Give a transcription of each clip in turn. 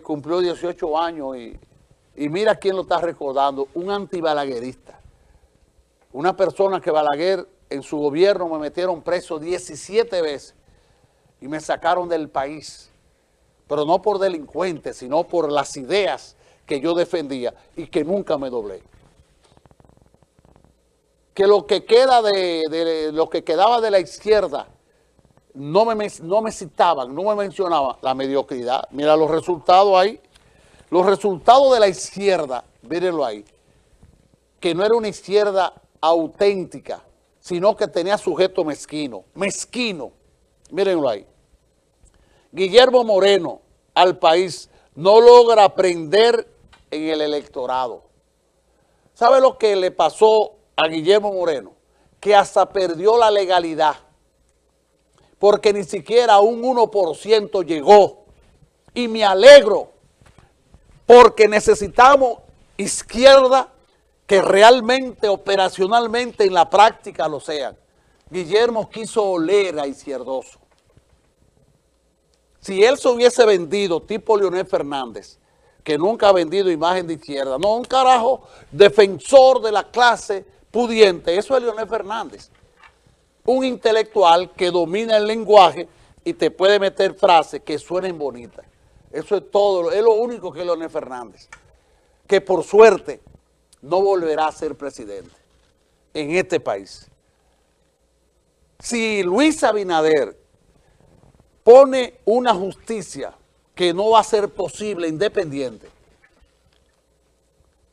cumplió 18 años y, mira quién lo está recordando, un antibalaguerista. Una persona que Balaguer en su gobierno me metieron preso 17 veces y me sacaron del país, pero no por delincuente, sino por las ideas que yo defendía y que nunca me doblé. Que lo que queda de lo que quedaba de la izquierda no me, no me citaban, no me mencionaban la mediocridad. Mira los resultados ahí. Los resultados de la izquierda, mírenlo ahí, que no era una izquierda auténtica, sino que tenía sujeto mezquino, mezquino, mírenlo ahí. Guillermo Moreno al país no logra aprender en el electorado. ¿Sabe lo que le pasó a Guillermo Moreno? Que hasta perdió la legalidad porque ni siquiera un 1% llegó. Y me alegro, porque necesitamos izquierda que realmente, operacionalmente, en la práctica lo sean. Guillermo quiso oler a Izquierdoso. Si él se hubiese vendido tipo Leonel Fernández, que nunca ha vendido imagen de izquierda, no, un carajo defensor de la clase pudiente, eso es Leonel Fernández un intelectual que domina el lenguaje y te puede meter frases que suenen bonitas. Eso es todo, es lo único que es Leonel Fernández. Que por suerte no volverá a ser presidente en este país. Si Luis Abinader pone una justicia que no va a ser posible independiente,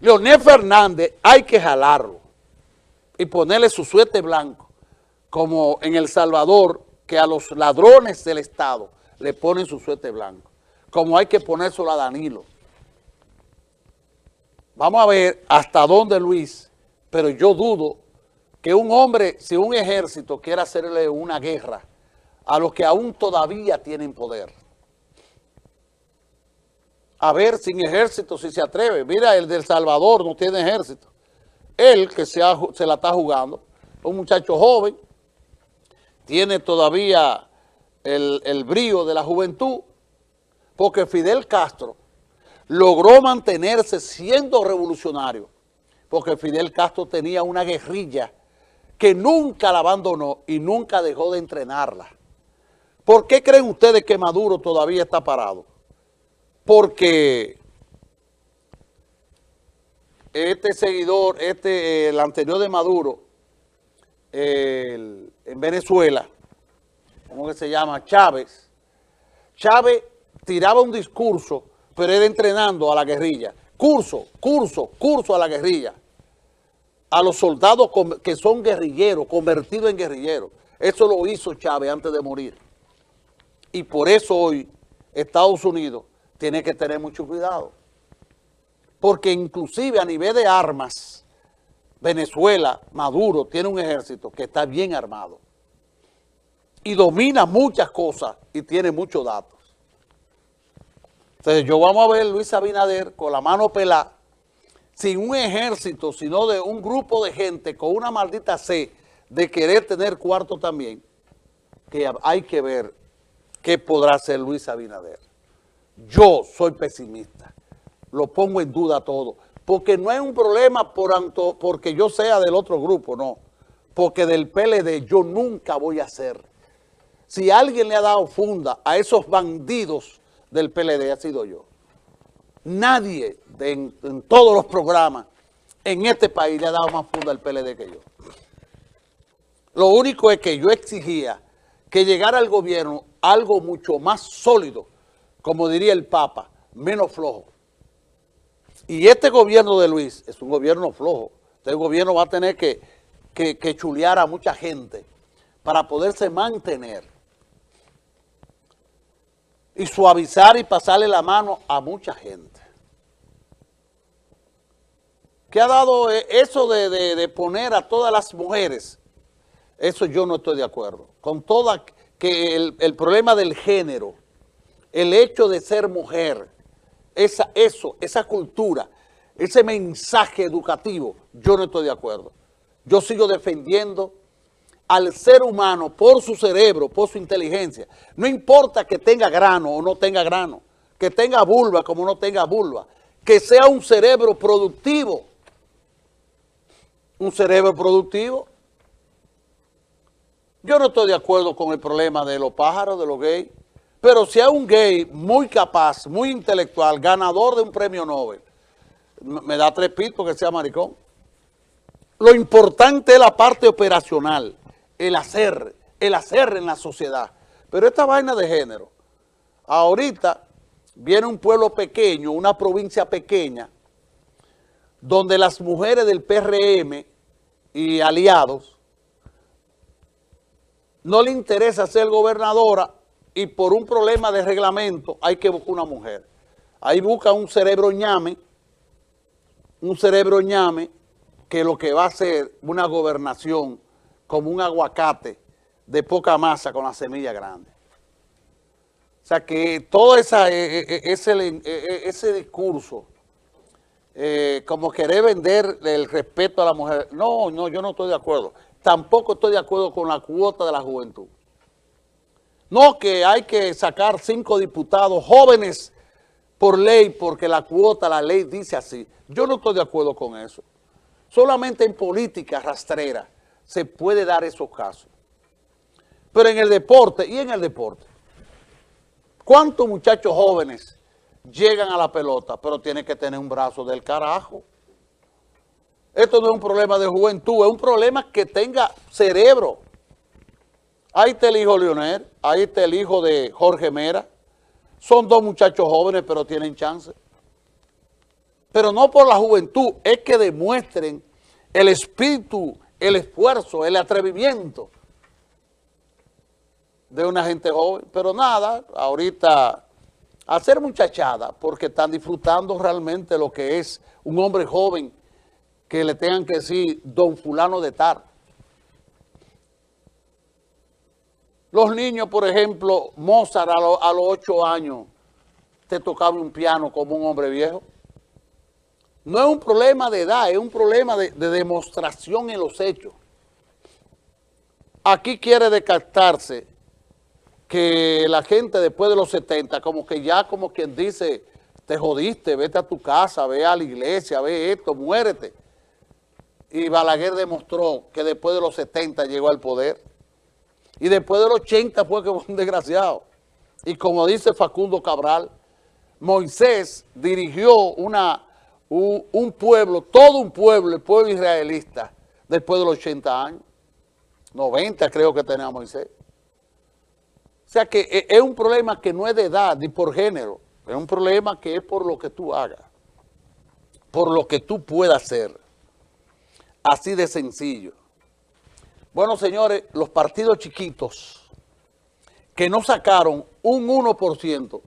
Leonel Fernández hay que jalarlo y ponerle su suerte blanco como en El Salvador, que a los ladrones del Estado le ponen su suerte blanco, como hay que ponérselo a Danilo. Vamos a ver hasta dónde Luis, pero yo dudo que un hombre, si un ejército quiera hacerle una guerra a los que aún todavía tienen poder. A ver, sin ejército, si se atreve. Mira, el del Salvador no tiene ejército. Él, que se la está jugando, un muchacho joven, tiene todavía el, el brío de la juventud, porque Fidel Castro logró mantenerse siendo revolucionario, porque Fidel Castro tenía una guerrilla que nunca la abandonó y nunca dejó de entrenarla. ¿Por qué creen ustedes que Maduro todavía está parado? Porque este seguidor, este, el anterior de Maduro, en Venezuela, ¿cómo que se llama? Chávez. Chávez tiraba un discurso, pero era entrenando a la guerrilla. Curso, curso, curso a la guerrilla. A los soldados que son guerrilleros, convertidos en guerrilleros. Eso lo hizo Chávez antes de morir. Y por eso hoy Estados Unidos tiene que tener mucho cuidado. Porque inclusive a nivel de armas, Venezuela, Maduro, tiene un ejército que está bien armado y domina muchas cosas y tiene muchos datos. Entonces yo vamos a ver Luis Abinader con la mano pelada, sin un ejército, sino de un grupo de gente con una maldita sed de querer tener cuarto también, que hay que ver qué podrá hacer Luis Abinader. Yo soy pesimista, lo pongo en duda todo porque no es un problema por porque yo sea del otro grupo, no. Porque del PLD yo nunca voy a ser. Si alguien le ha dado funda a esos bandidos del PLD, ha sido yo. Nadie en, todos los programas en este país le ha dado más funda al PLD que yo. Lo único es que yo exigía que llegara al gobierno algo mucho más sólido, como diría el Papa, menos flojo. Y este gobierno de Luis es un gobierno flojo. Este gobierno va a tener que, chulear a mucha gente para poderse mantener y suavizar y pasarle la mano a mucha gente. ¿Qué ha dado eh, eso de, poner a todas las mujeres? Eso yo no estoy de acuerdo. Con toda, que el problema del género, el hecho de ser mujer, esa, eso, esa cultura, ese mensaje educativo, yo no estoy de acuerdo. Yo sigo defendiendo al ser humano por su cerebro, por su inteligencia. No importa que tenga grano o no tenga grano, que tenga vulva como no tenga vulva, que sea un cerebro productivo, un cerebro productivo. Yo no estoy de acuerdo con el problema de los pájaros, de los gays, pero si hay un gay muy capaz, muy intelectual, ganador de un premio Nobel, me da tres pitos que sea maricón. Lo importante es la parte operacional, el hacer, el hacer en la sociedad. Pero esta vaina de género, ahorita viene un pueblo pequeño, una provincia pequeña, donde las mujeres del PRM y aliados no le interesa ser gobernadora y por un problema de reglamento hay que buscar una mujer. Ahí busca un cerebro ñame, un cerebro ñame que lo que va a ser una gobernación como un aguacate de poca masa con la semilla grande. O sea que todo esa, e, e, e, ese, ese discurso, eh, como querer vender el respeto a la mujer, no, no, yo no estoy de acuerdo. Tampoco estoy de acuerdo con la cuota de la juventud. No que hay que sacar cinco diputados jóvenes por ley, porque la cuota, la ley dice así. Yo no estoy de acuerdo con eso. Solamente en política rastrera se puede dar esos casos. Pero en el deporte, y en el deporte, ¿cuántos muchachos jóvenes llegan a la pelota, pero tienen que tener un brazo del carajo? Esto no es un problema de juventud, es un problema que tenga cerebro. Ahí está el hijo Leonel, ahí está el hijo de Jorge Mera. Son dos muchachos jóvenes, pero tienen chance. Pero no por la juventud, es que demuestren el espíritu, el esfuerzo, el atrevimiento de una gente joven. Pero nada, ahorita hacer muchachada, porque están disfrutando realmente lo que es un hombre joven que le tengan que decir don fulano de tar. Los niños, por ejemplo, Mozart a, los ocho años te tocaba un piano como un hombre viejo. No es un problema de edad, es un problema de, demostración en los hechos. Aquí quiere descartarse que la gente después de los 70, como que ya como quien dice, te jodiste, vete a tu casa, ve a la iglesia, ve esto, muérete. Y Balaguer demostró que después de los 70 llegó al poder. Y después de los 80 fue que fue un desgraciado. Y como dice Facundo Cabral, Moisés dirigió una un, pueblo, todo un pueblo, el pueblo israelista, después de los 80 años, 90 creo que tenía Moisés. O sea que e, es un problema que no es de edad ni por género, es un problema que es por lo que tú hagas, por lo que tú puedas hacer. Así de sencillo. Bueno, señores, los partidos chiquitos que no sacaron un 1%,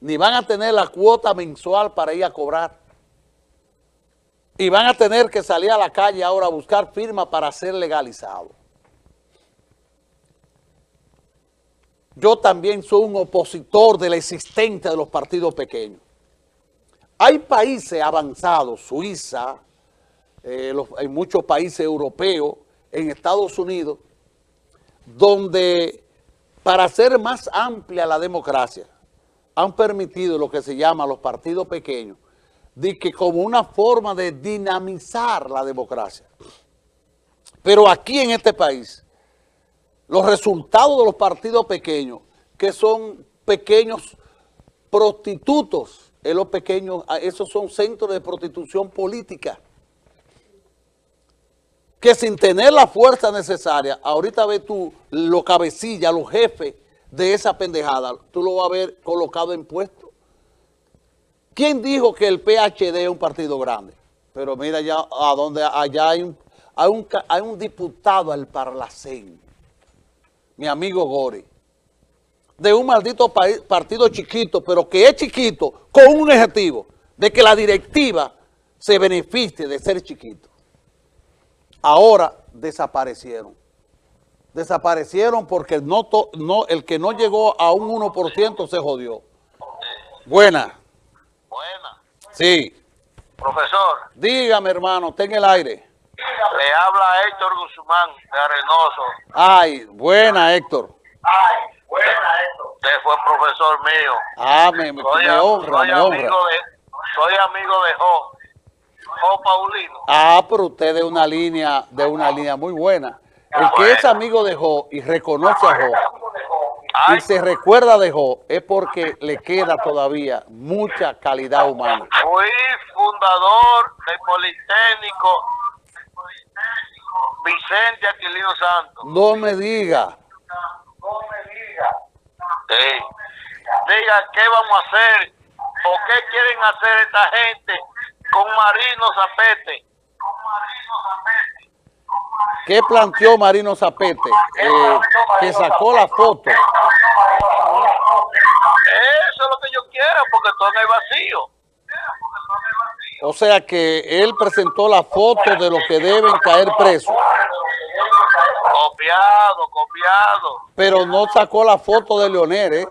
ni van a tener la cuota mensual para ir a cobrar. Y van a tener que salir a la calle ahora a buscar firma para ser legalizado. Yo también soy un opositor de la existencia de los partidos pequeños. Hay países avanzados, Suiza, eh, hay muchos países europeos, en Estados Unidos, donde para hacer más amplia la democracia, han permitido lo que se llama los partidos pequeños, de que como una forma de dinamizar la democracia. Pero aquí en este país, los resultados de los partidos pequeños, que son pequeños prostitutos, en los pequeños, esos son centros de prostitución política, que sin tener la fuerza necesaria, ahorita ves tú los cabecillas, los jefes de esa pendejada, tú lo vas a ver colocado en puesto. ¿Quién dijo que el PHD es un partido grande? Pero mira ya a donde allá hay un, hay un, diputado al Parlacén, mi amigo Gori, de un maldito partido chiquito, pero que es chiquito con un objetivo de que la directiva se beneficie de ser chiquito. Ahora desaparecieron desaparecieron porque no, no, el que no llegó a un 1% se jodió. Buena. Buena. Sí. Profesor. Dígame, hermano, ten el aire. Le habla Héctor Guzmán, de Arenoso. Ay, buena, Héctor. Ay, buena, Héctor. Usted fue profesor mío. Ah, me, me, Soy, me honra, soy me honra. de, soy amigo de Jo. Jo Paulino. Ah, pero usted de una línea, de una línea muy buena. El que es amigo de Jo y reconoce a Jo Ay, y se recuerda de Jo es porque le queda todavía mucha calidad humana. fui fundador del Politécnico Vicente Aquilino Santos. No me diga. Sí. Diga qué vamos a hacer o qué quieren hacer esta gente con Marino Zapete. ¿Qué planteó Marino Zapete? Eh, que sacó la foto. Eso es lo que yo quiero porque todo en el vacío. O sea que él presentó la foto de los que deben caer presos, Copiado, copiado. pero no sacó la foto de Leonel, ¿eh?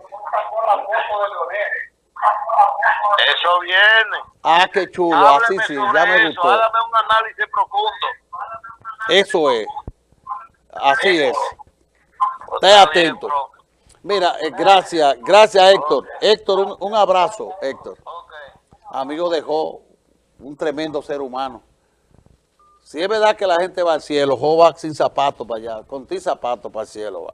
Eso viene. Ah, qué chulo, así Hábleme sí, ya me eso, gustó. Hágame un análisis profundo. Eso es. Así es. Está Esté atento. Mira, eh, gracias, gracias Héctor. Héctor, un, un abrazo, Héctor. Ok. Amigo de Jo, un tremendo ser humano. Si es verdad que la gente va al cielo, Jo va sin zapatos para allá, con ti zapatos para el cielo va.